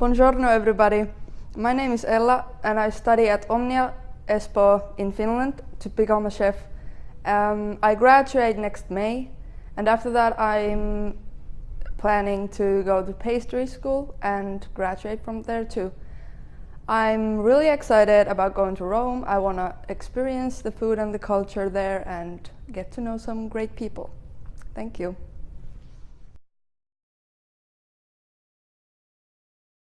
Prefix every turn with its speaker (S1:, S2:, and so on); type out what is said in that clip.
S1: Buongiorno everybody. My name is Ella and I study at Omnia Espoo in Finland to become a chef. Um, I graduate next May and after that I'm planning to go to pastry school and graduate from there too. I'm really excited about going to Rome. I want to experience the food and the culture there and get to know some great people. Thank you.